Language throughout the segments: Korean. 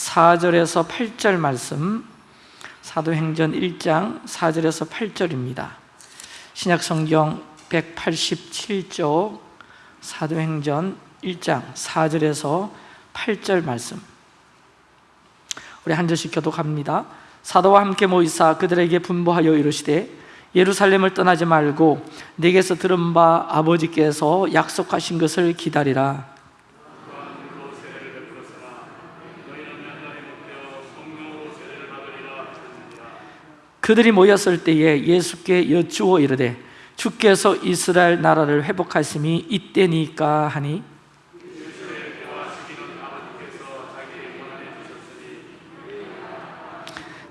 4절에서 8절 말씀 사도행전 1장 4절에서 8절입니다. 신약성경 187쪽 사도행전 1장 4절에서 8절 말씀. 우리 한 절씩 교독합니다. 사도와 함께 모이사 그들에게 분부하여 이르시되 예루살렘을 떠나지 말고 내게서 들은 바 아버지께서 약속하신 것을 기다리라 그들이 모였을 때에 예수께 여쭈어 이르되 주께서 이스라엘 나라를 회복하심이 이때니까 하니?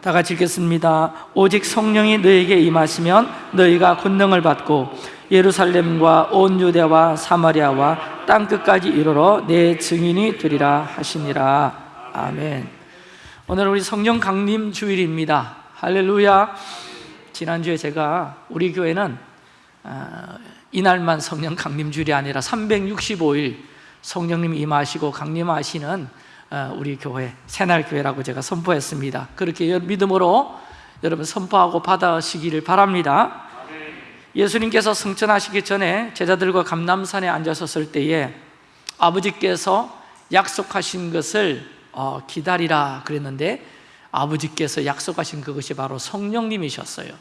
다 같이 읽겠습니다. 오직 성령이 너에게 임하시면 너희가 권능을 받고 예루살렘과 온 유대와 사마리아와 땅끝까지 이르러 내 증인이 되리라 하시니라. 아멘. 오늘 우리 성령 강림 주일입니다 할렐루야. 지난주에 제가 우리 교회는 아, 이날만 성령 강림 주일이 아니라 365일 성령님이 임하시고 강림하시는 어, 우리 교회 새날교회라고 제가 선포했습니다. 그렇게 믿음으로 여러분 선포하고 받아시기를 바랍니다. 예수님께서 승천하시기 전에 제자들과 감남산에 앉아섰을 때에 아버지께서 약속하신 것을 어, 기다리라 그랬는데 아버지께서 약속하신 그것이 바로 성령님이셨어요.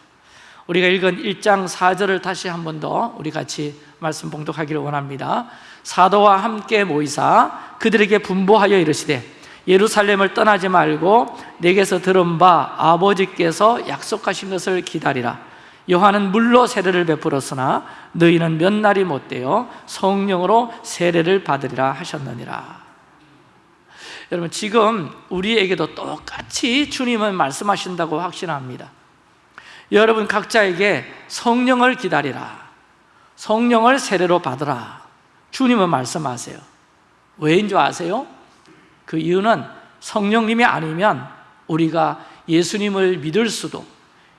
우리가 읽은 1장 4절을 다시 한 번 더 우리 같이 말씀 봉독하기를 원합니다. 사도와 함께 모이사 그들에게 분보하여 이르시되 예루살렘을 떠나지 말고 내게서 들은 바 아버지께서 약속하신 것을 기다리라. 요한은 물로 세례를 베풀었으나 너희는 몇 날이 못되어 성령으로 세례를 받으리라 하셨느니라 여러분 지금 우리에게도 똑같이 주님은 말씀하신다고 확신합니다. 여러분 각자에게 성령을 기다리라. 성령을 세례로 받으라. 주님은 말씀하세요. 왜인 줄 아세요? 그 이유는 성령님이 아니면 우리가 예수님을 믿을 수도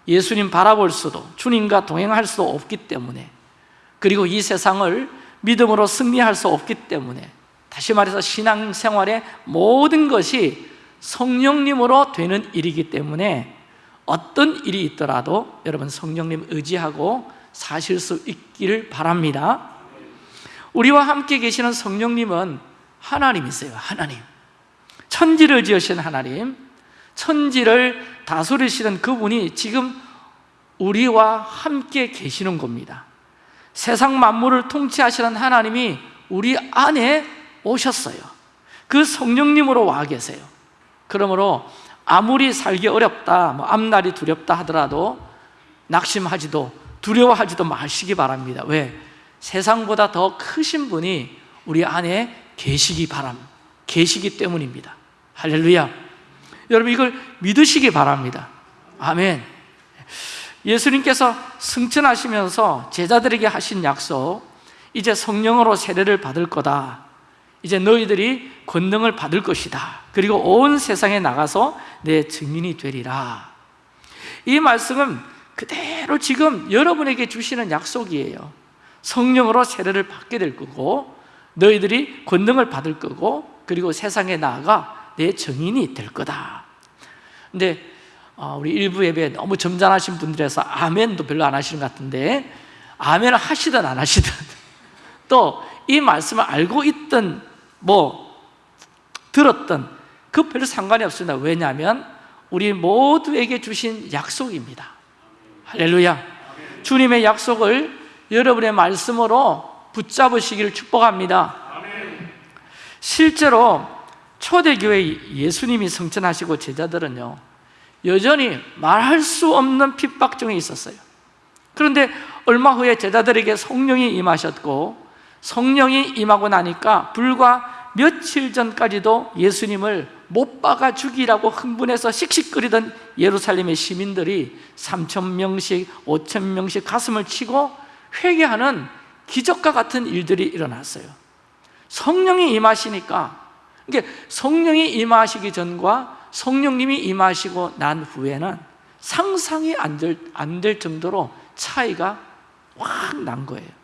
예수님 바라볼 수도 주님과 동행할 수도 없기 때문에 그리고 이 세상을 믿음으로 승리할 수 없기 때문에 다시 말해서 신앙생활의 모든 것이 성령님으로 되는 일이기 때문에 어떤 일이 있더라도 여러분 성령님 의지하고 사실 수 있기를 바랍니다. 우리와 함께 계시는 성령님은 하나님이세요 하나님. 천지를 지으신 하나님 천지를 다스리시는 그분이 지금 우리와 함께 계시는 겁니다. 세상 만물을 통치하시는 하나님이 우리 안에 오셨어요. 그 성령님으로 와 계세요. 그러므로 아무리 살기 어렵다 뭐 앞날이 두렵다 하더라도 낙심하지도 두려워하지도 마시기 바랍니다. 왜? 세상보다 더 크신 분이 우리 안에 계시기 바람 계시기 때문입니다. 할렐루야. 여러분 이걸 믿으시기 바랍니다. 아멘. 예수님께서 승천하시면서 제자들에게 하신 약속 이제 성령으로 세례를 받을 거다 이제 너희들이 권능을 받을 것이다. 그리고 온 세상에 나가서 내 증인이 되리라. 이 말씀은 그대로 지금 여러분에게 주시는 약속이에요. 성령으로 세례를 받게 될 거고 너희들이 권능을 받을 거고 그리고 세상에 나아가 내 증인이 될 거다. 근데 어, 우리 일부 예배 너무 점잖으신 분들에서 아멘도 별로 안 하시는 것 같은데 아멘을 하시든 안 하시든 또 이 말씀을 알고 있든 뭐 들었든 그 별로 상관이 없습니다. 왜냐하면 우리 모두에게 주신 약속입니다. 할렐루야. 주님의 약속을 여러분의 말씀으로 붙잡으시기를 축복합니다. 실제로 초대교회 예수님이 성천하시고 제자들은요 여전히 말할 수 없는 핍박 중에 있었어요. 그런데 얼마 후에 제자들에게 성령이 임하셨고 성령이 임하고 나니까 불과 며칠 전까지도 예수님을 못 박아 죽이라고 흥분해서 씩씩거리던 예루살렘의 시민들이 3천 명씩, 5천 명씩 가슴을 치고 회개하는 기적과 같은 일들이 일어났어요. 성령이 임하시니까 이게 성령이 임하시기 전과 성령님이 임하시고 난 후에는 상상이 안 될 정도로 차이가 확 난 거예요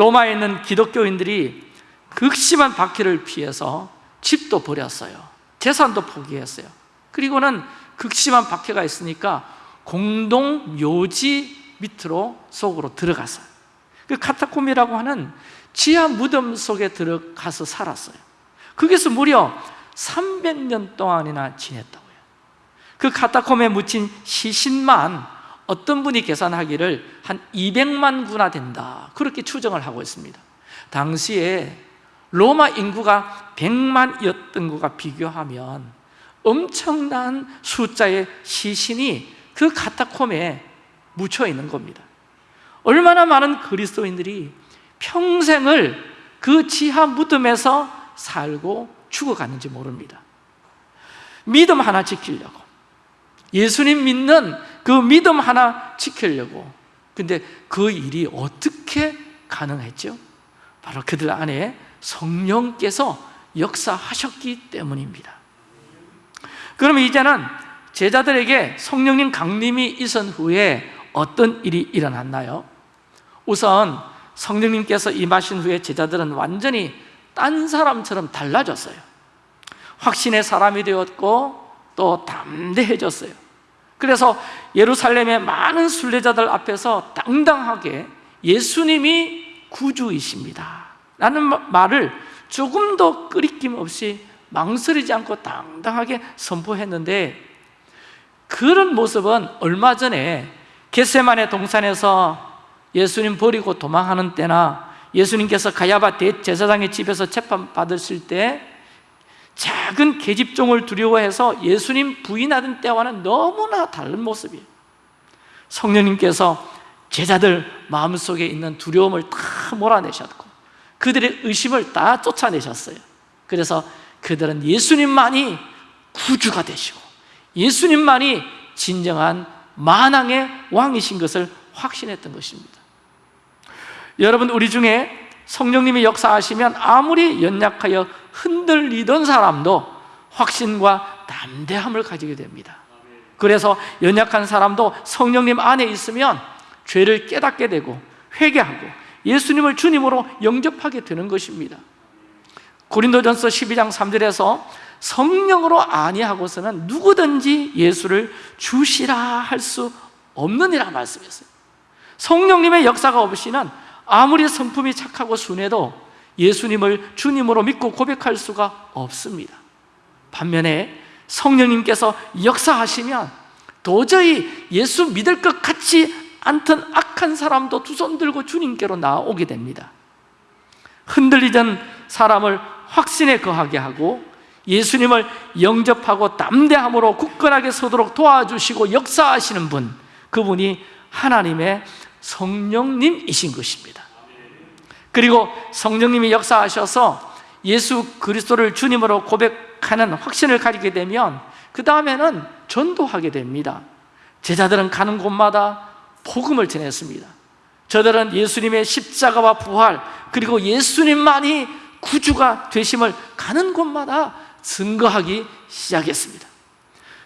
로마에 있는 기독교인들이 극심한 박해를 피해서 집도 버렸어요. 재산도 포기했어요. 그리고는 극심한 박해가 있으니까 공동 묘지 밑으로 속으로 들어갔어요. 그 카타콤이라고 하는 지하 무덤 속에 들어가서 살았어요. 거기서 무려 300년 동안이나 지냈다고요. 그 카타콤에 묻힌 시신만 어떤 분이 계산하기를 한 200만 구나 된다. 그렇게 추정을 하고 있습니다. 당시에 로마 인구가 100만이었던 것과 비교하면 엄청난 숫자의 시신이 그 카타콤에 묻혀 있는 겁니다. 얼마나 많은 그리스도인들이 평생을 그 지하 무덤에서 살고 죽어가는지 모릅니다. 믿음 하나 지키려고. 예수님 믿는 그 믿음 하나 지키려고 근데 그 일이 어떻게 가능했죠? 바로 그들 안에 성령께서 역사하셨기 때문입니다 그러면 이제는 제자들에게 성령님 강림이 있은 후에 어떤 일이 일어났나요? 우선 성령님께서 임하신 후에 제자들은 완전히 딴 사람처럼 달라졌어요 확신의 사람이 되었고 또 담대해졌어요 그래서 예루살렘의 많은 순례자들 앞에서 당당하게 예수님이 구주이십니다. 라는 말을 조금 더 끄리낌 없이 망설이지 않고 당당하게 선포했는데 그런 모습은 얼마 전에 겟세만의 동산에서 예수님 버리고 도망하는 때나 예수님께서 가야바 대제사장의 집에서 재판 받으실 때 작은 계집종을 두려워해서 예수님 부인하던 때와는 너무나 다른 모습이에요. 성령님께서 제자들 마음속에 있는 두려움을 다 몰아내셨고 그들의 의심을 다 쫓아내셨어요. 그래서 그들은 예수님만이 구주가 되시고 예수님만이 진정한 만왕의 왕이신 것을 확신했던 것입니다. 여러분 우리 중에 성령님이 역사하시면 아무리 연약하여 흔들리던 사람도 확신과 담대함을 가지게 됩니다. 그래서 연약한 사람도 성령님 안에 있으면 죄를 깨닫게 되고 회개하고 예수님을 주님으로 영접하게 되는 것입니다. 고린도전서 12장 3절에서 성령으로 아니하고서는 누구든지 예수를 주시라 할 수 없느니라 말씀했어요. 성령님의 역사가 없이는 아무리 성품이 착하고 순해도 예수님을 주님으로 믿고 고백할 수가 없습니다. 반면에 성령님께서 역사하시면 도저히 예수 믿을 것 같지 않던 악한 사람도 두 손 들고 주님께로 나오게 됩니다. 흔들리던 사람을 확신에 거하게 하고 예수님을 영접하고 담대함으로 굳건하게 서도록 도와주시고 역사하시는 분 그분이 하나님의 성령님이신 것입니다. 그리고 성령님이 역사하셔서 예수 그리스도를 주님으로 고백하는 확신을 가지게 되면 그 다음에는 전도하게 됩니다. 제자들은 가는 곳마다 복음을 전했습니다. 저들은 예수님의 십자가와 부활 그리고 예수님만이 구주가 되심을 가는 곳마다 증거하기 시작했습니다.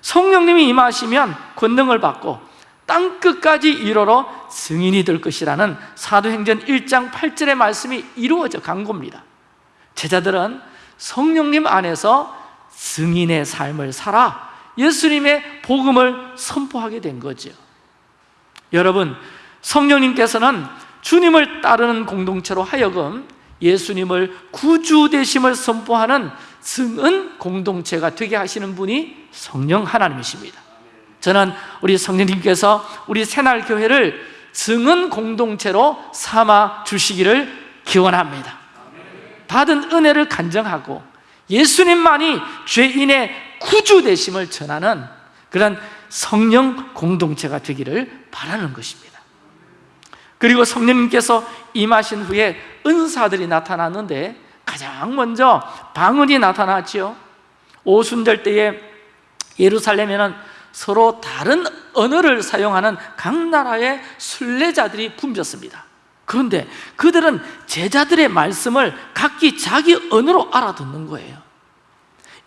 성령님이 임하시면 권능을 받고 땅끝까지 이르러 증인이 될 것이라는 사도행전 1장 8절의 말씀이 이루어져 간 겁니다. 제자들은 성령님 안에서 증인의 삶을 살아 예수님의 복음을 선포하게 된 거죠. 여러분 성령님께서는 주님을 따르는 공동체로 하여금 예수님을 구주 되심을 선포하는 증은 공동체가 되게 하시는 분이 성령 하나님이십니다 저는 우리 성령님께서 우리 새날교회를 증은 공동체로 삼아 주시기를 기원합니다. 받은 은혜를 간정하고 예수님만이 죄인의 구주 되심을 전하는 그런 성령 공동체가 되기를 바라는 것입니다. 그리고 성령님께서 임하신 후에 은사들이 나타났는데 가장 먼저 방언이 나타났지요. 오순절 때에 예루살렘에는 서로 다른 언어를 사용하는 각 나라의 순례자들이 붐볐습니다. 그런데 그들은 제자들의 말씀을 각기 자기 언어로 알아듣는 거예요.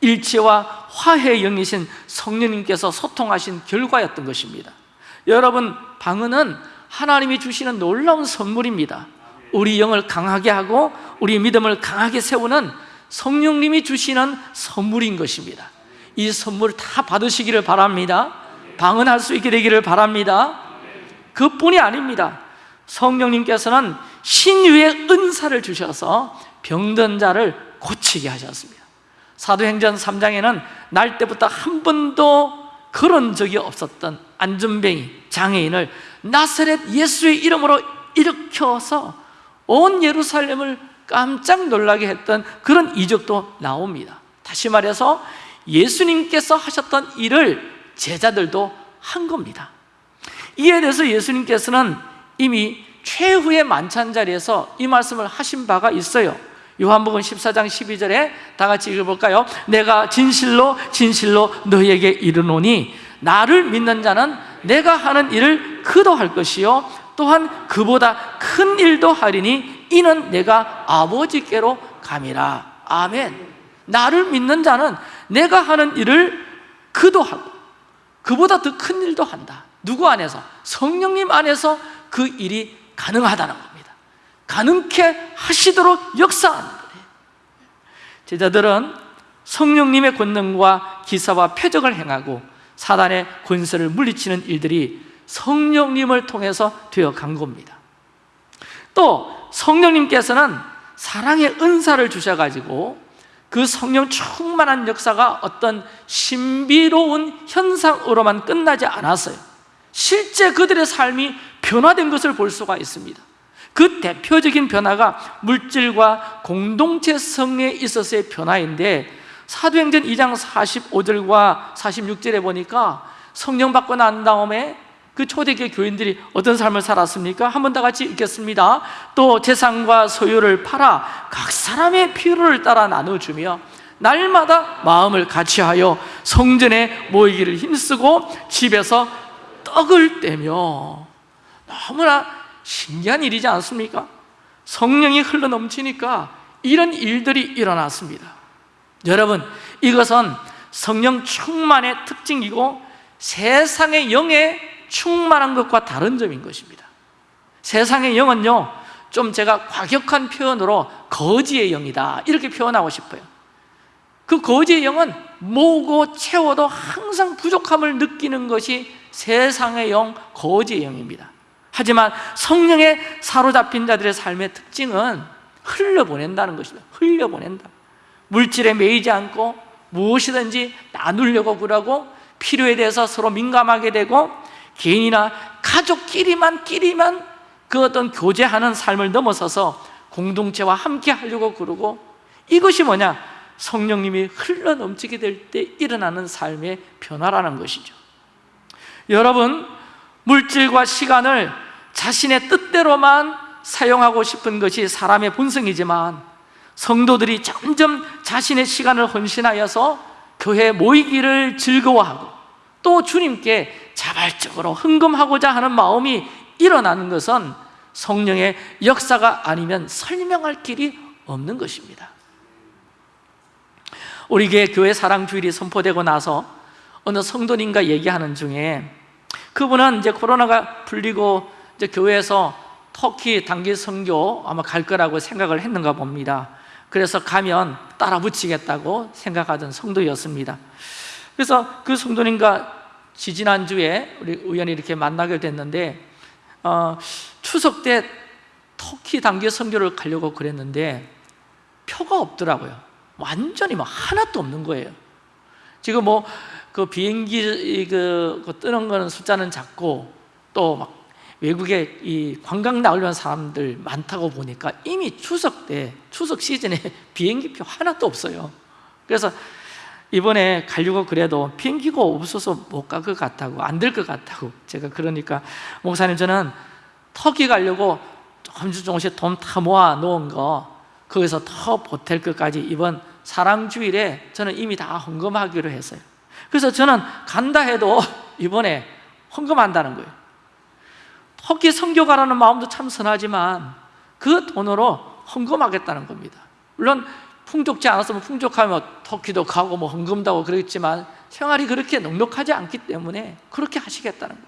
일체와 화해의 영이신 성령님께서 소통하신 결과였던 것입니다. 여러분 방언은 하나님이 주시는 놀라운 선물입니다. 우리 영을 강하게 하고 우리 믿음을 강하게 세우는 성령님이 주시는 선물인 것입니다 이 선물 다 받으시기를 바랍니다. 방언할 수 있게 되기를 바랍니다. 그뿐이 아닙니다. 성령님께서는 신유의 은사를 주셔서 병든 자를 고치게 하셨습니다. 사도행전 3장에는 날 때부터 한 번도 그런 적이 없었던 안전뱅이 장애인을 나사렛 예수의 이름으로 일으켜서 온 예루살렘을 깜짝 놀라게 했던 그런 이적도 나옵니다. 다시 말해서 예수님께서 하셨던 일을 제자들도 한 겁니다. 이에 대해서 예수님께서는 이미 최후의 만찬 자리에서 이 말씀을 하신 바가 있어요. 요한복음 14장 12절에 다 같이 읽어볼까요? 내가 진실로 진실로 너희에게 이르노니 나를 믿는 자는 내가 하는 일을 그도 할 것이요. 또한 그보다 큰 일도 하리니 이는 내가 아버지께로 감이라. 아멘. 나를 믿는 자는 내가 하는 일을 그도 하고 그보다 더 큰 일도 한다. 누구 안에서? 성령님 안에서 그 일이 가능하다는 겁니다. 가능케 하시도록 역사하는 거예요. 제자들은 성령님의 권능과 기사와 표적을 행하고 사단의 권세를 물리치는 일들이 성령님을 통해서 되어 간 겁니다. 또 성령님께서는 사랑의 은사를 주셔가지고 그 성령 충만한 역사가 어떤 신비로운 현상으로만 끝나지 않았어요. 실제 그들의 삶이 변화된 것을 볼 수가 있습니다. 그 대표적인 변화가 물질과 공동체성에 있어서의 변화인데 사도행전 2장 45절과 46절에 보니까 성령 받고 난 다음에 그 초대교회 교인들이 어떤 삶을 살았습니까? 한번 다 같이 읽겠습니다 또 재산과 소유를 팔아 각 사람의 필요를 따라 나눠주며 날마다 마음을 같이하여 성전에 모이기를 힘쓰고 집에서 떡을 떼며 너무나 신기한 일이지 않습니까? 성령이 흘러넘치니까 이런 일들이 일어났습니다 여러분 이것은 성령 충만의 특징이고 세상의 영에 충만한 것과 다른 점인 것입니다. 세상의 영은요 좀 제가 과격한 표현으로 거지의 영이다 이렇게 표현하고 싶어요. 그 거지의 영은 모으고 채워도 항상 부족함을 느끼는 것이 세상의 영, 거지의 영입니다. 하지만 성령에 사로잡힌 자들의 삶의 특징은 흘려보낸다는 것입니다. 흘려보낸다. 물질에 매이지 않고 무엇이든지 나누려고 그러고 필요에 대해서 서로 민감하게 되고 개인이나 가족끼리만 끼리만 그 어떤 교제하는 삶을 넘어서서 공동체와 함께 하려고 그러고 이것이 뭐냐? 성령님이 흘러 넘치게 될 때 일어나는 삶의 변화라는 것이죠 여러분 물질과 시간을 자신의 뜻대로만 사용하고 싶은 것이 사람의 본성이지만 성도들이 점점 자신의 시간을 헌신하여서 교회 모이기를 즐거워하고 또 주님께 자발적으로 흥금하고자 하는 마음이 일어나는 것은 성령의 역사가 아니면 설명할 길이 없는 것입니다. 우리 교회 교회 사랑 주일이 선포되고 나서 어느 성도님과 얘기하는 중에 그분은 이제 코로나가 풀리고 이제 교회에서 터키 단기 선교 아마 갈 거라고 생각을 했는가 봅니다. 그래서 가면 따라 붙이겠다고 생각하던 성도였습니다 그래서 그 성도님과 지지난주에 우리 우연히 이렇게 만나게 됐는데 어, 추석 때 터키 단기 선교를 가려고 그랬는데 표가 없더라고요. 완전히 뭐 하나도 없는 거예요. 지금 뭐 그 비행기 그, 그 뜨는 거는 숫자는 작고 또 막 외국에 이 관광 나오려는 사람들 많다고 보니까 이미 추석 때 추석 시즌에 비행기 표 하나도 없어요. 그래서 이번에 가려고 그래도 비행기가 없어서 못 갈 것 같다고 안 될 것 같다고 제가 그러니까 목사님 저는 터키 가려고 조금씩 조금씩 돈 다 모아 놓은 거 거기서 더 보탤 것까지 이번 사랑 주일에 저는 이미 다 헌금하기로 했어요. 그래서 저는 간다 해도 이번에 헌금한다는 거예요. 터키 선교 가라는 마음도 참 선하지만 그 돈으로 헌금하겠다는 겁니다. 물론 풍족지 않았으면 풍족하면 터키도 가고 뭐 헌금도 하고 그랬지만 생활이 그렇게 넉넉하지 않기 때문에 그렇게 하시겠다는 거예요.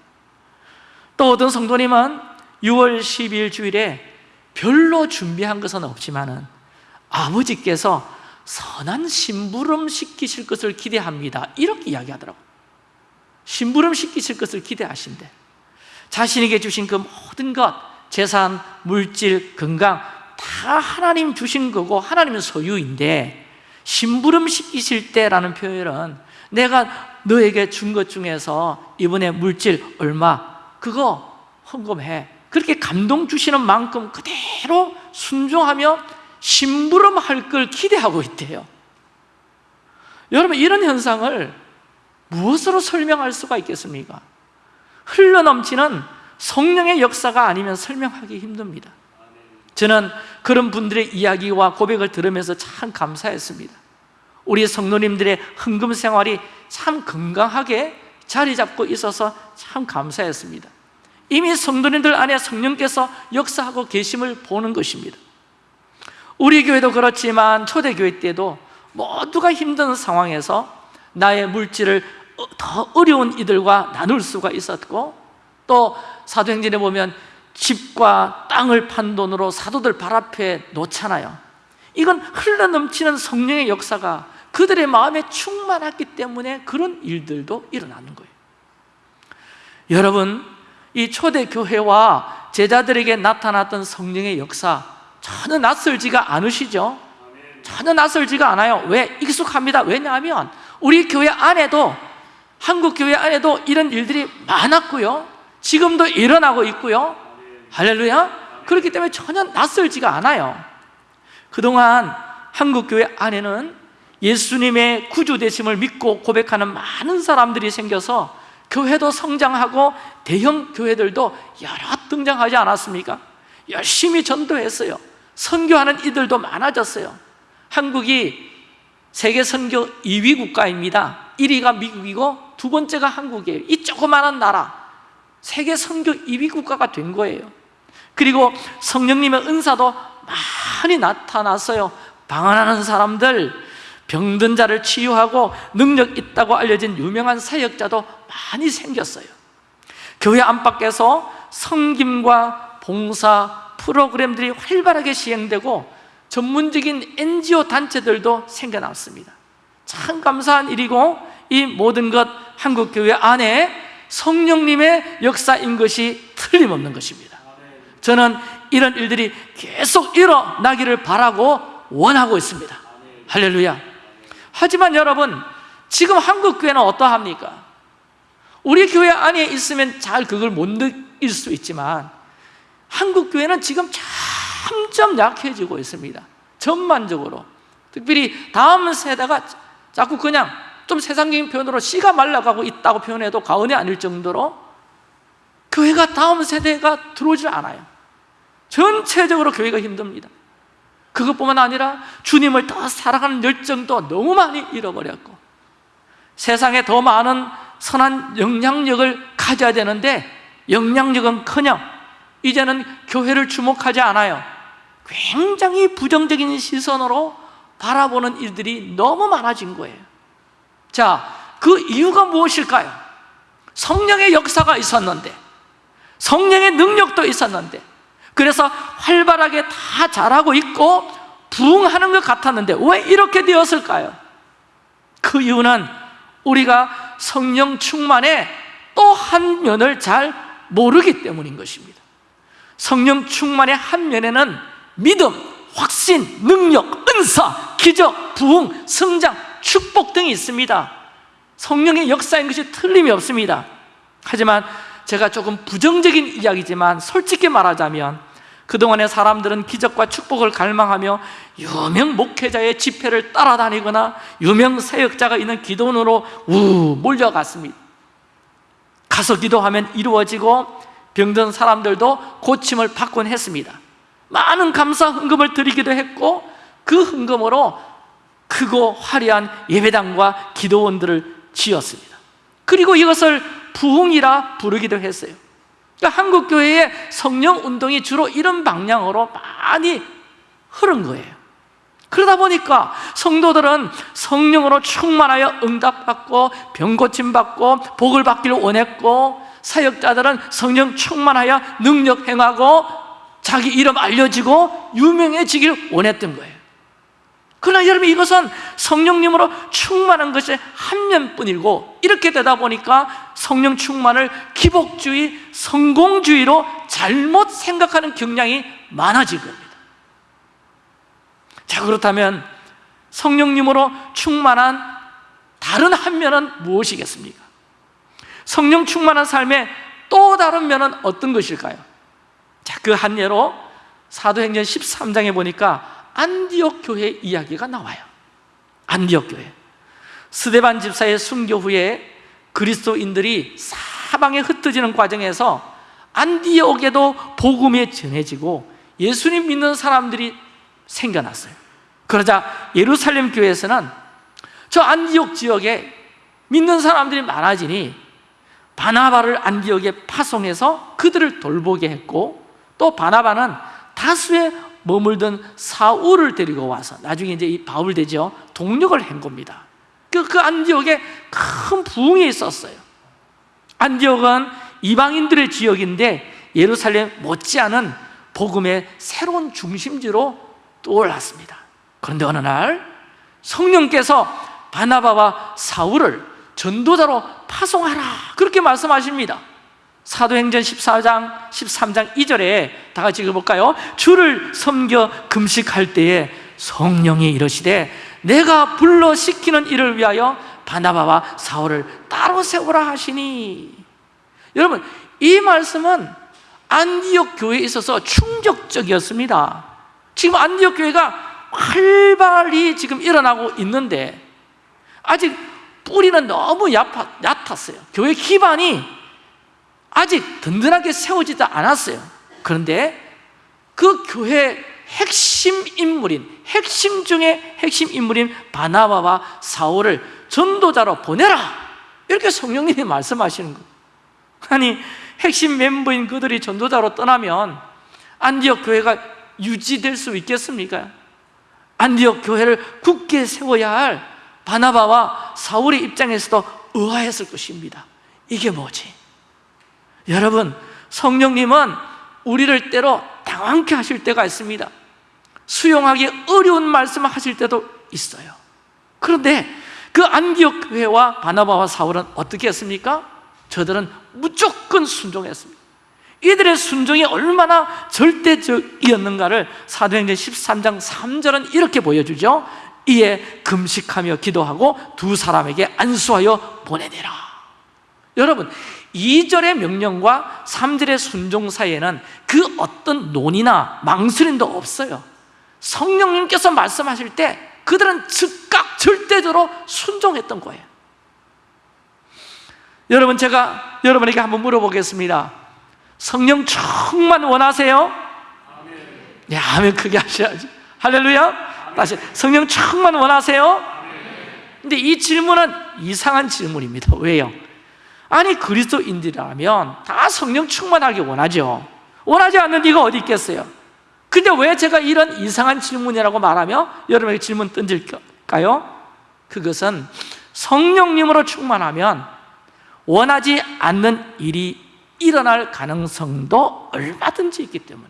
또 어떤 성도님은 6월 12일 주일에 별로 준비한 것은 없지만 은 아버지께서 선한 심부름 시키실 것을 기대합니다. 이렇게 이야기하더라고요. 심부름 시키실 것을 기대하신대. 자신에게 주신 그 모든 것 재산, 물질, 건강 다 하나님 주신 거고 하나님은 소유인데 심부름 시키실 때라는 표현은 내가 너에게 준 것 중에서 이번에 물질 얼마 그거 헌금해. 그렇게 감동 주시는 만큼 그대로 순종하며 심부름할 걸 기대하고 있대요. 여러분 이런 현상을 무엇으로 설명할 수가 있겠습니까? 흘러넘치는 성령의 역사가 아니면 설명하기 힘듭니다 저는 그런 분들의 이야기와 고백을 들으면서 참 감사했습니다. 우리 성도님들의 헌금 생활이 참 건강하게 자리 잡고 있어서 참 감사했습니다. 이미 성도님들 안에 성령께서 역사하고 계심을 보는 것입니다. 우리 교회도 그렇지만 초대교회 때도 모두가 힘든 상황에서 나의 물질을 더 어려운 이들과 나눌 수가 있었고 또 사도행전에 보면 집과 땅을 판 돈으로 사도들 발 앞에 놓잖아요. 이건 흘러넘치는 성령의 역사가 그들의 마음에 충만했기 때문에 그런 일들도 일어나는 거예요. 여러분 이 초대교회와 제자들에게 나타났던 성령의 역사 전혀 낯설지가 않으시죠? 전혀 낯설지가 않아요. 왜? 익숙합니다. 왜냐하면 우리 교회 안에도 한국 교회 안에도 이런 일들이 많았고요. 지금도 일어나고 있고요 할렐루야? 그렇기 때문에 전혀 낯설지가 않아요. 그동안 한국 교회 안에는 예수님의 구주되심을 믿고 고백하는 많은 사람들이 생겨서 교회도 성장하고 대형 교회들도 여러 등장하지 않았습니까? 열심히 전도했어요. 선교하는 이들도 많아졌어요. 한국이 세계 선교 2위 국가입니다. 1위가 미국이고 두 번째가 한국이에요. 이 조그마한 나라. 세계 선교 2위 국가가 된 거예요 그리고 성령님의 은사도 많이 나타났어요. 방언하는 사람들 병든 자를 치유하고 능력 있다고 알려진 유명한 사역자도 많이 생겼어요. 교회 안팎에서 성김과 봉사 프로그램들이 활발하게 시행되고 전문적인 NGO 단체들도 생겨났습니다. 참 감사한 일이고 이 모든 것 한국교회 안에 성령님의 역사인 것이 틀림없는 것입니다 저는 이런 일들이 계속 일어나기를 바라고 원하고 있습니다. 할렐루야. 하지만 여러분 지금 한국 교회는 어떠합니까? 우리 교회 안에 있으면 잘 그걸 못 느낄 수 있지만 한국 교회는 지금 점점 약해지고 있습니다. 전반적으로. 특별히 다음 세대가 자꾸 그냥 좀 세상적인 표현으로 씨가 말라가고 있다고 표현해도 과언이 아닐 정도로 교회가 다음 세대가 들어오질 않아요 전체적으로 교회가 힘듭니다. 그것뿐만 아니라 주님을 더 사랑하는 열정도 너무 많이 잃어버렸고 세상에 더 많은 선한 영향력을 가져야 되는데 영향력은 커녕 이제는 교회를 주목하지 않아요. 굉장히 부정적인 시선으로 바라보는 일들이 너무 많아진 거예요. 자, 그 이유가 무엇일까요? 성령의 역사가 있었는데 성령의 능력도 있었는데 그래서 활발하게 다 잘하고 있고 부흥하는 것 같았는데 왜 이렇게 되었을까요? 그 이유는 우리가 성령 충만의 또 한 면을 잘 모르기 때문인 것입니다. 성령 충만의 한 면에는 믿음, 확신, 능력, 은사, 기적, 부흥, 성장, 축복 등이 있습니다. 성령의 역사인 것이 틀림이 없습니다. 하지만 제가 조금 부정적인 이야기지만 솔직히 말하자면 그동안의 사람들은 기적과 축복을 갈망하며 유명 목회자의 집회를 따라다니거나 유명 사역자가 있는 기도원으로 우 몰려갔습니다. 가서 기도하면 이루어지고 병든 사람들도 고침을 받곤 했습니다. 많은 감사 헌금을 드리기도 했고 그 헌금으로 크고 화려한 예배당과 기도원들을 지었습니다. 그리고 이것을 부흥이라 부르기도 했어요. 그러니까 한국 교회의 성령 운동이 주로 이런 방향으로 많이 흐른 거예요. 그러다 보니까 성도들은 성령으로 충만하여 응답받고 병 고침 받고 복을 받기를 원했고 사역자들은 성령 충만하여 능력 행하고 자기 이름 알려지고 유명해지길 원했던 거예요 그러나 여러분 이것은 성령님으로 충만한 것이 한 면뿐이고 이렇게 되다 보니까 성령 충만을 기복주의, 성공주의로 잘못 생각하는 경향이 많아질 겁니다 자 그렇다면 성령님으로 충만한 다른 한 면은 무엇이겠습니까? 성령 충만한 삶의 또 다른 면은 어떤 것일까요? 자, 그 한 예로 사도행전 13장에 보니까 안디옥 교회 이야기가 나와요. 안디옥 교회. 스데반 집사의 순교 후에 그리스도인들이 사방에 흩어지는 과정에서 안디옥에도 복음이 전해지고 예수님 믿는 사람들이 생겨났어요. 그러자 예루살렘 교회에서는 저 안디옥 지역에 믿는 사람들이 많아지니 바나바를 안디옥에 파송해서 그들을 돌보게 했고 또 바나바는 다수의 머물던 사울을 데리고 와서 나중에 이제 이 바울 되죠. 동력을 한 겁니다. 그, 그 안디옥에 큰 부흥이 있었어요. 안디옥은 이방인들의 지역인데 예루살렘 못지않은 복음의 새로운 중심지로 떠올랐습니다. 그런데 어느 날 성령께서 바나바와 사울을 전도자로 파송하라 그렇게 말씀하십니다 사도행전 14장 13장 2절에 다 같이 읽어볼까요? 주를 섬겨 금식할 때에 성령이 이러시되 내가 불러 시키는 일을 위하여 바나바와 사울을 따로 세우라 하시니. 여러분 이 말씀은 안디옥 교회에 있어서 충격적이었습니다. 지금 안디옥 교회가 활발히 지금 일어나고 있는데 아직 뿌리는 너무 얕았, 얕았어요. 교회 기반이 아직 든든하게 세워지지 않았어요 그런데 그 교회 핵심 인물인 핵심 중에 핵심 인물인 바나바와 사울을 전도자로 보내라 이렇게 성령님이 말씀하시는 거예요 아니 핵심 멤버인 그들이 전도자로 떠나면 안디옥 교회가 유지될 수 있겠습니까? 안디옥 교회를 굳게 세워야 할 바나바와 사울의 입장에서도 의아했을 것입니다 이게 뭐지? 여러분 성령님은 우리를 때로 당황케 하실 때가 있습니다. 수용하기 어려운 말씀을 하실 때도 있어요. 그런데 그 안디옥 교회와 바나바와 사울은 어떻게 했습니까? 저들은 무조건 순종했습니다. 이들의 순종이 얼마나 절대적이었는가를 사도행전 13장 3절은 이렇게 보여주죠. 이에 금식하며 기도하고 두 사람에게 안수하여 보내내라. 여러분 2절의 명령과 3절의 순종 사이에는 그 어떤 논의나 망설임도 없어요. 성령님께서 말씀하실 때 그들은 즉각 절대적으로 순종했던 거예요. 여러분 제가 여러분에게 한번 물어보겠습니다. 성령 충만 원하세요? 네, 아멘. 크게 하셔야지. 할렐루야. 다시 성령 충만 원하세요? 근데 이 질문은 이상한 질문입니다. 왜요? 아니 그리스도인들이라면 다 성령 충만하게 원하죠 원하지 않는 이가 어디 있겠어요? 근데 왜 제가 이런 이상한 질문이라고 말하며 여러분에게 질문 던질까요? 그것은 성령님으로 충만하면 원하지 않는 일이 일어날 가능성도 얼마든지 있기 때문에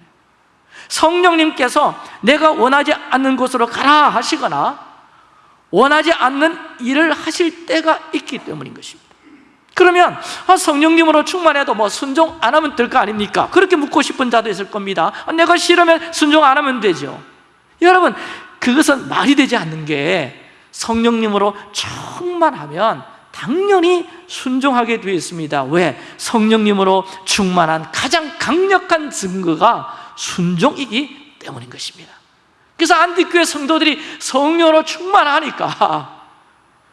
성령님께서 내가 원하지 않는 곳으로 가라 하시거나 원하지 않는 일을 하실 때가 있기 때문인 것입니다 그러면 아, 성령님으로 충만해도 뭐 순종 안 하면 될 거 아닙니까? 그렇게 묻고 싶은 자도 있을 겁니다 아, 내가 싫으면 순종 안 하면 되죠 여러분 그것은 말이 되지 않는 게 성령님으로 충만하면 당연히 순종하게 되어 있습니다 왜? 성령님으로 충만한 가장 강력한 증거가 순종이기 때문인 것입니다 그래서 안디교회 성도들이 성령으로 충만하니까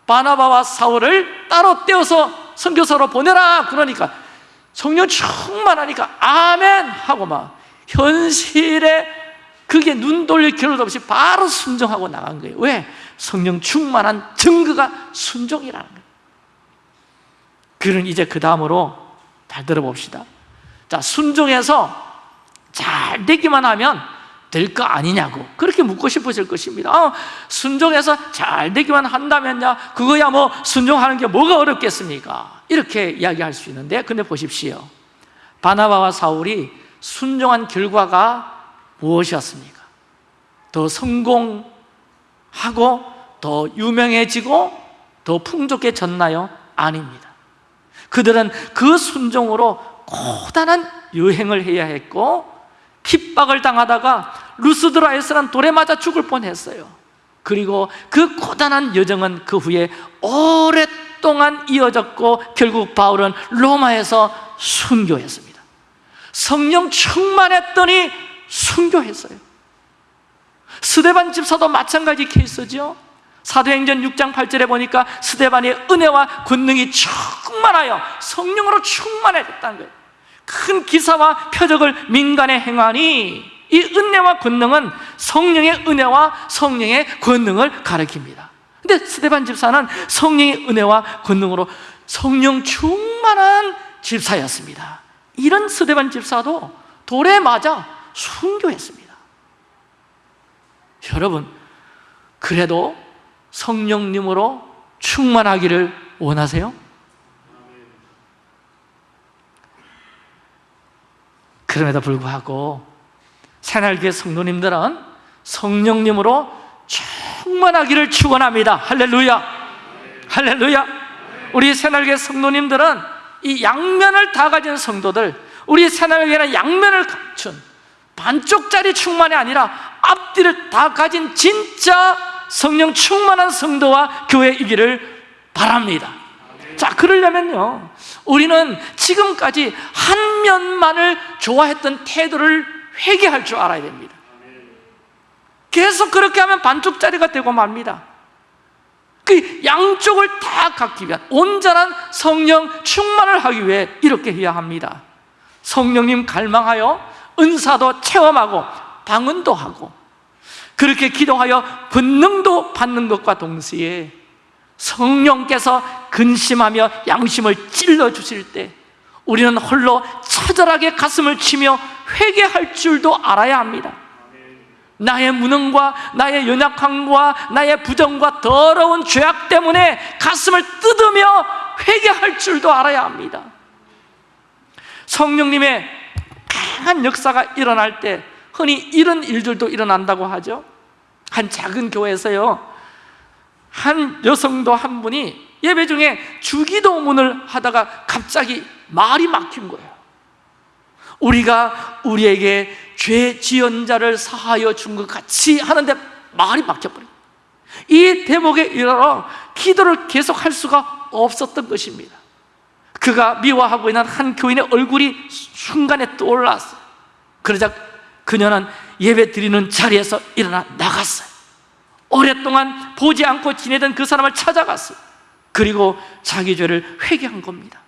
바나바와 사울을 따로 떼어서 선교사로 보내라. 그러니까 성령 충만하니까 아멘 하고 막 현실에 그게 눈 돌릴 겨를도 없이 바로 순종하고 나간 거예요. 왜? 성령 충만한 증거가 순종이라는 거예요. 그는 이제 그 다음으로 잘 들어봅시다. 자 순종해서 잘 되기만 하면 될 거 아니냐고 그렇게 묻고 싶으실 것입니다. 어, 순종해서 잘 되기만 한다면야 그거야 뭐 순종하는 게 뭐가 어렵겠습니까? 이렇게 이야기할 수 있는데 근데 보십시오. 바나바와 사울이 순종한 결과가 무엇이었습니까? 더 성공한 하고 더 유명해지고 더 풍족해졌나요? 아닙니다. 그들은 그 순종으로 고단한 여행을 해야 했고 핍박을 당하다가 루스드라에서는 돌에 맞아 죽을 뻔했어요. 그리고 그 고단한 여정은 그 후에 오랫동안 이어졌고 결국 바울은 로마에서 순교했습니다. 성령 충만했더니 순교했어요. 스데반 집사도 마찬가지 케이스죠. 사도행전 6장 8절에 보니까 스데반의 은혜와 권능이 충만하여 성령으로 충만해졌다는 거예요. 큰 기사와 표적을 민간에 행하니 이 은혜와 권능은 성령의 은혜와 성령의 권능을 가리킵니다. 근데 스데반 집사는 성령의 은혜와 권능으로 성령 충만한 집사였습니다. 이런 스데반 집사도 돌에 맞아 순교했습니다. 여러분 그래도 성령님으로 충만하기를 원하세요? 그럼에도 불구하고 새날교회 성도님들은 성령님으로 충만하기를 축원합니다. 할렐루야. 할렐루야. 우리 새날교회 성도님들은 이 양면을 다 가진 성도들 우리 새날교회는 양면을 갖춘 반쪽짜리 충만이 아니라 앞뒤를 다 가진 진짜 성령 충만한 성도와 교회이기를 바랍니다. 자 그러려면요 우리는 지금까지 한 면만을 좋아했던 태도를 회개할 줄 알아야 됩니다. 계속 그렇게 하면 반쪽짜리가 되고 맙니다. 그 양쪽을 다 갖기 위한 온전한 성령 충만을 하기 위해 이렇게 해야 합니다. 성령님 갈망하여 은사도 체험하고 방언도 하고 그렇게 기도하여 본능도 받는 것과 동시에 성령께서 근심하며 양심을 찔러 주실 때 우리는 홀로 처절하게 가슴을 치며 회개할 줄도 알아야 합니다. 나의 무능과 나의 연약함과 나의 부정과 더러운 죄악 때문에 가슴을 뜯으며 회개할 줄도 알아야 합니다. 성령님의 강한 역사가 일어날 때 흔히 이런 일들도 일어난다고 하죠. 한 작은 교회에서요 한 여성도 한 분이 예배 중에 주기도문을 하다가 갑자기 말이 막힌 거예요. 우리가 우리에게 죄 지은 자를 사하여 준 것 같이 하는데 말이 막혀버려요. 이 대목에 이르러 기도를 계속할 수가 없었던 것입니다. 그가 미워하고 있는 한 교인의 얼굴이 순간에 떠올랐어요. 그러자 그녀는 예배 드리는 자리에서 일어나 나갔어요. 오랫동안 보지 않고 지내던 그 사람을 찾아갔어요 그리고 자기 죄를 회개한 겁니다.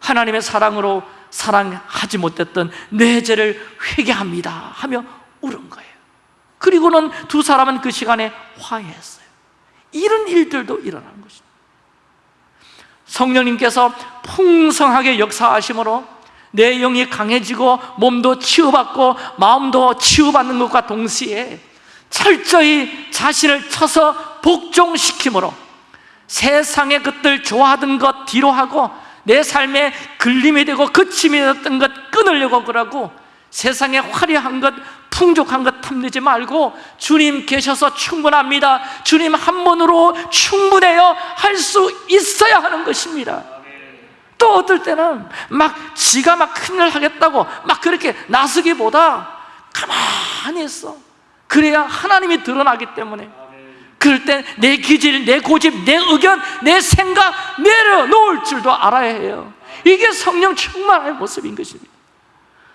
하나님의 사랑으로 사랑하지 못했던 내 죄를 회개합니다 하며 울은 거예요. 그리고는 두 사람은 그 시간에 화해했어요. 이런 일들도 일어난 것입니다. 성령님께서 풍성하게 역사하심으로 내 영이 강해지고 몸도 치유받고 마음도 치유받는 것과 동시에 철저히 자신을 쳐서 복종시킴으로 세상의 것들 좋아하던 것 뒤로 하고 내 삶에 걸림이 되고 거침이 됐던 것 끊으려고 그러고 세상에 화려한 것 풍족한 것 탐내지 말고 주님 계셔서 충분합니다. 주님 한 번으로 충분해요. 할 수 있어야 하는 것입니다. 또 어떨 때는 막 지가 막 큰일 하겠다고 막 그렇게 나서기보다 가만히 있어. 그래야 하나님이 드러나기 때문에 그럴 때 내 기질, 내 고집, 내 의견, 내 생각 내려놓을 줄도 알아야 해요. 이게 성령 충만의 모습인 것입니다.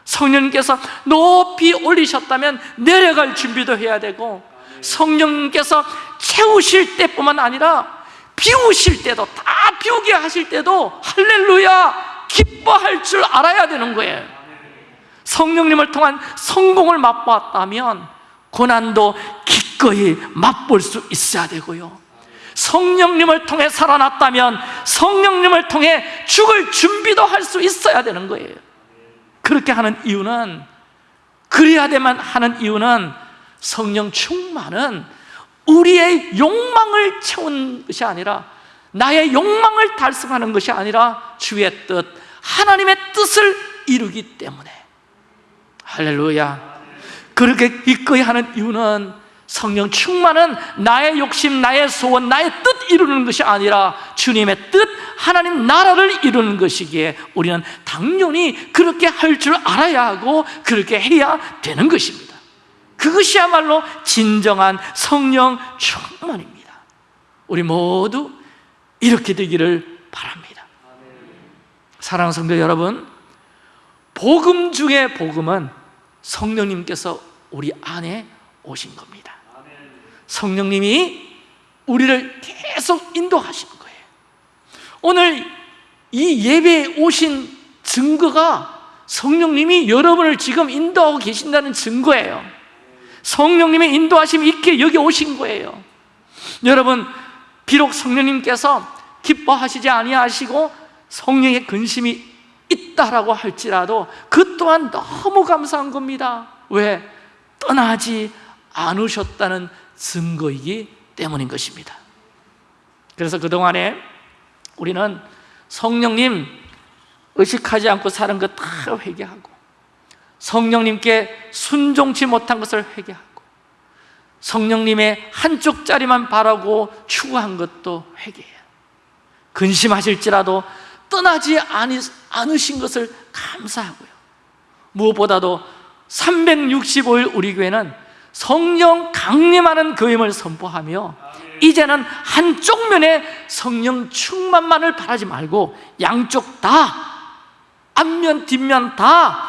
성령님께서 높이 올리셨다면 내려갈 준비도 해야 되고 성령님께서 채우실 때뿐만 아니라 비우실 때도 다 비우게 하실 때도 할렐루야 기뻐할 줄 알아야 되는 거예요. 성령님을 통한 성공을 맛보았다면 고난도 기 꺼이 맛볼 수 있어야 되고요. 성령님을 통해 살아났다면 성령님을 통해 죽을 준비도 할 수 있어야 되는 거예요. 그렇게 하는 이유는 그래야 되만 하는 이유는 성령 충만은 우리의 욕망을 채운 것이 아니라 나의 욕망을 달성하는 것이 아니라 주의 뜻, 하나님의 뜻을 이루기 때문에. 할렐루야. 그렇게 기꺼이 하는 이유는 성령 충만은 나의 욕심, 나의 소원, 나의 뜻 이루는 것이 아니라 주님의 뜻, 하나님 나라를 이루는 것이기에 우리는 당연히 그렇게 할 줄 알아야 하고 그렇게 해야 되는 것입니다. 그것이야말로 진정한 성령 충만입니다. 우리 모두 이렇게 되기를 바랍니다. 사랑하는 성도 여러분 복음 중에 복음은 성령님께서 우리 안에 오신 겁니다 성령님이 우리를 계속 인도하시는 거예요. 오늘 이 예배에 오신 증거가 성령님이 여러분을 지금 인도하고 계신다는 증거예요. 성령님의 인도하심이 있게 여기 오신 거예요. 여러분 비록 성령님께서 기뻐하시지 아니하시고 성령의 근심이 있다라고 할지라도 그 또한 너무 감사한 겁니다. 왜? 떠나지 않으셨다는 증거이기 때문인 것입니다. 그래서 그동안에 우리는 성령님 의식하지 않고 사는 것 다 회개하고 성령님께 순종치 못한 것을 회개하고 성령님의 한쪽짜리만 바라고 추구한 것도 회개해요 근심하실지라도 떠나지 않으신 것을 감사하고요. 무엇보다도 365일 우리 교회는 성령 강림하는 교임을 선포하며 이제는 한쪽 면에 성령 충만만을 바라지 말고 양쪽 다 앞면 뒷면 다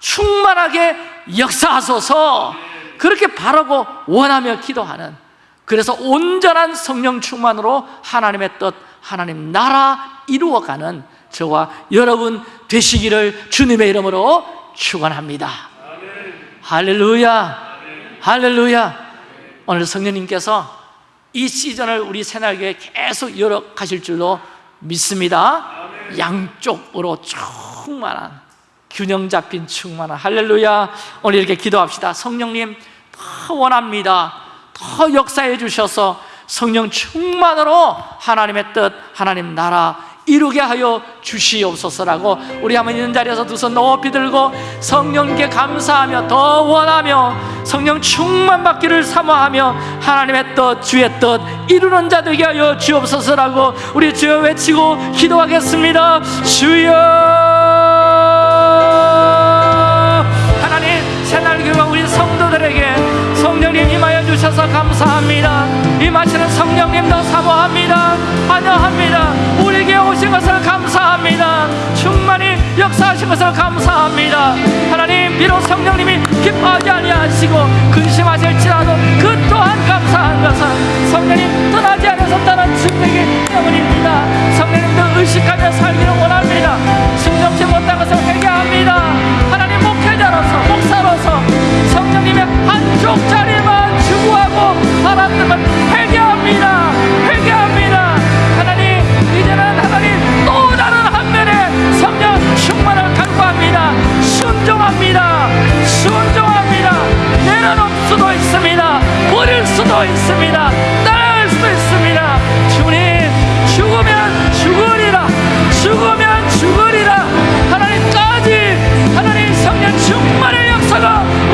충만하게 역사하소서. 그렇게 바라고 원하며 기도하는 그래서 온전한 성령 충만으로 하나님의 뜻 하나님 나라 이루어가는 저와 여러분 되시기를 주님의 이름으로 축원합니다. 할렐루야 할렐루야. 오늘 성령님께서 이 시즌을 우리 새날교회 계속 열어가실 줄로 믿습니다. 양쪽으로 충만한 균형 잡힌 충만한 할렐루야. 오늘 이렇게 기도합시다. 성령님 더 원합니다. 더 역사해 주셔서 성령 충만으로 하나님의 뜻 하나님 나라 이루게 하여 주시옵소서라고 우리 한번 있는 자리에서 두 손 높이 들고 성령께 감사하며 더 원하며 성령 충만 받기를 사모하며 하나님의 뜻 주의 뜻 이루는 자 되게 하여 주옵소서라고 우리 주여 외치고 기도하겠습니다. 주여! 하나님 새날 교회 우리 성도들에게 성령님 임하여 주셔서 감사합니다. 임하시는 성령님도 사모합니다. 환영합니다. 우리에게 오신 것을 감사합니다. 충만히 역사하신 것을 감사합니다. 하나님 비록 성령님이 기뻐하지 아니하시고 근심하실지라도 그 또한 감사한 것은 성령님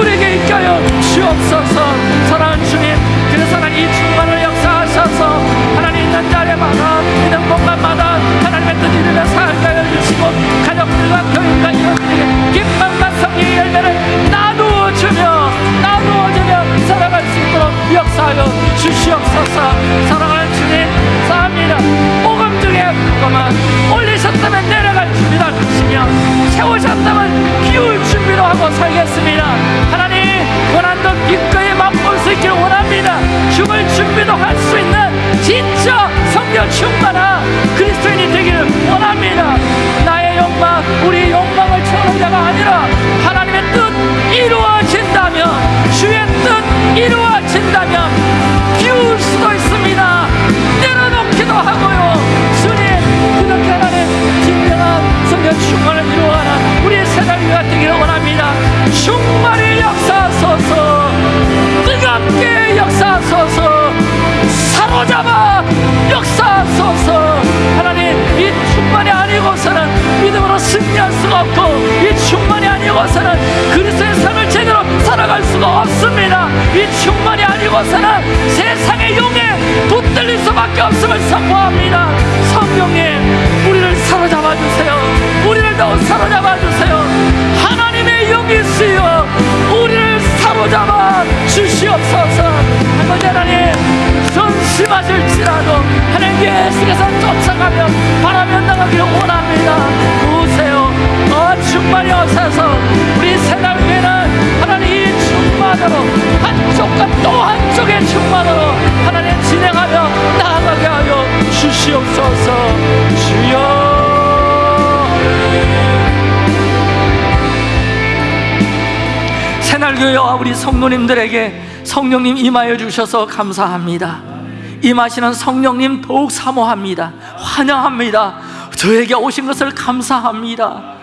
우리에게 있게 하여 주옵소서. 사랑하는 주님 그래서 하나님 이 충만을 역사하셔서 하나님 있는 자리마다 있는 공간마다 하나님의 뜻 이루며 살게 하여 주시고 가족들과 교인과 이웃들에게 기쁨과 성령의 열매를 나누어 주며 나누어 주며 살아갈 수 있도록 역사하여 주시옵소서. 사랑하는 주님 사합니다. 복음 중에 복음은 올리셨다면 내려갈 준비도 하시며 세우셨다면 기울 준비도 하고 살겠습니다 기꺼이 맛볼 수 있기를 원합니다. 죽을 준비도 할 수 있는 진짜 성령 충만한 그리스도인이 되기를 원합니다. 나의 욕망 우리 욕망을 채우는 자가 아니라 하나님의 뜻 이루어진다면 주의 뜻 이루어진다면 기울 수도 있습니다. 내려놓기도 하고요. 주님 그렇게 하나님 진정한 성령 충만을 이루어가는 우리 세상교가 되기를 원합니다. 충만히 역사하소서 함께 역사하소서. 사로잡아 역사하소서. 하나님 이 충만이 아니고서는 믿음으로 승리할 수가 없고 이 충만이 아니고서는 그리스도의 삶을 제대로 살아갈 수가 없습니다. 이 충만이 아니고서는 세상의 용에 붙들릴 수밖에 없음을 선포합니다. 성령님 우리를 사로잡아 주세요. 우리를 더욱 사로잡아 주세요. 하나님의 용이 쓰여 우리를 사로잡아 주시옵소서. 아버지 하나님 전심하실지라도 하나님 예수께서 쫓아가며 바라며 나가기를 원합니다 새날교회와 우리 성도님들에게 성령님 임하여 주셔서 감사합니다. 임하시는 성령님 더욱 사모합니다. 환영합니다. 저에게 오신 것을 감사합니다.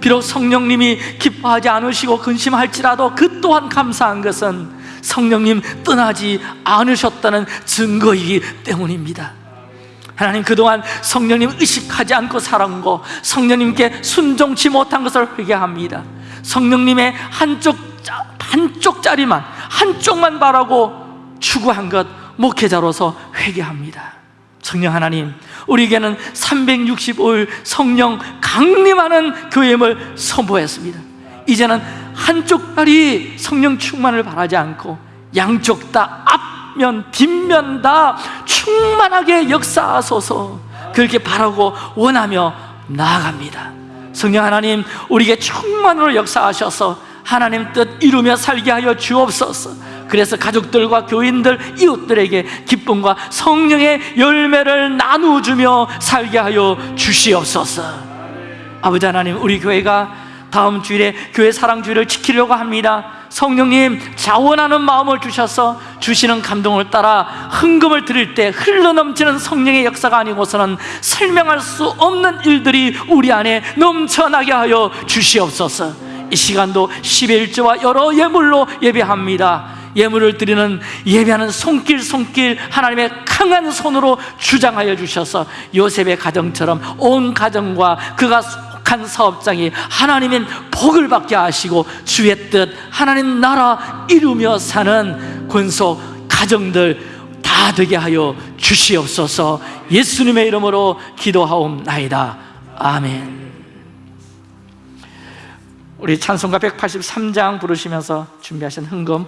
비록 성령님이 기뻐하지 않으시고 근심할지라도 그 또한 감사한 것은 성령님 떠나지 않으셨다는 증거이기 때문입니다. 하나님 그동안 성령님 의식하지 않고 살아온 거 성령님께 순종치 못한 것을 회개합니다. 성령님의 한쪽 짜- 한쪽짜리만 한쪽만 바라고 추구한 것 목회자로서 회개합니다. 성령 하나님 우리에게는 365일 성령 강림하는 교회임을 선포했습니다. 이제는 한쪽 다리 성령 충만을 바라지 않고 양쪽 다 앞면 뒷면 다 충만하게 역사하소서. 그렇게 바라고 원하며 나아갑니다. 성령 하나님 우리에게 충만으로 역사하셔서 하나님 뜻 이루며 살게 하여 주옵소서. 그래서 가족들과 교인들, 이웃들에게 기쁨과 성령의 열매를 나누어주며 살게 하여 주시옵소서. 아버지 하나님 우리 교회가 다음 주일에 교회 사랑주일을 지키려고 합니다. 성령님 자원하는 마음을 주셔서 주시는 감동을 따라 흥금을 드릴 때 흘러넘치는 성령의 역사가 아니고서는 설명할 수 없는 일들이 우리 안에 넘쳐나게 하여 주시옵소서 이 시간도 11조와 여러 예물로 예배합니다. 예물을 드리는 예배하는 손길 손길 하나님의 강한 손으로 주장하여 주셔서 요셉의 가정처럼 온 가정과 그가 속한 사업장이 하나님의 복을 받게 하시고 주의 뜻 하나님 나라 이루며 사는 권속 가정들 다 되게 하여 주시옵소서. 예수님의 이름으로 기도하옵나이다. 아멘 우리 찬송가 183장 부르시면서 준비하신 흥금